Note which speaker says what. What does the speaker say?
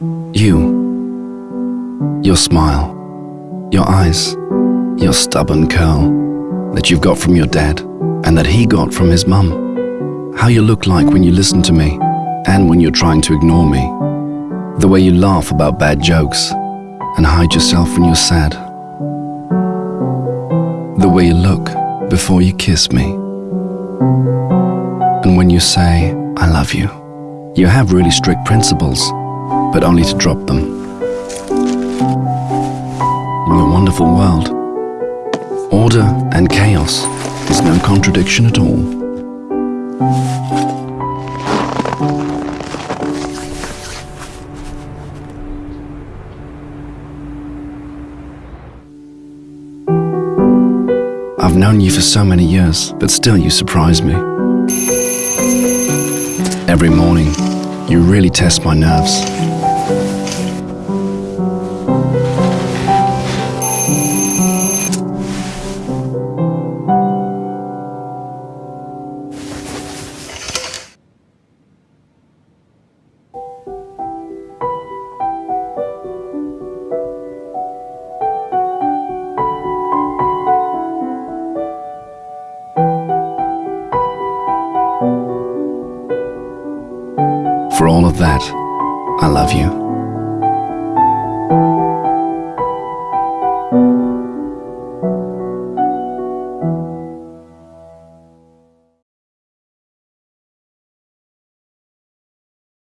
Speaker 1: You, your smile, your eyes, your stubborn curl that you've got from your dad and that he got from his mum. How you look like when you listen to me and when you're trying to ignore me. The way you laugh about bad jokes and hide yourself when you're sad. The way you look before you kiss me. And when you say, I love you. You have really strict principles, but only to drop them. In your wonderful world, order and chaos is no contradiction at all. I've known you for so many years, but still you surprise me. Every morning, you really test my nerves. For all of that, I love you.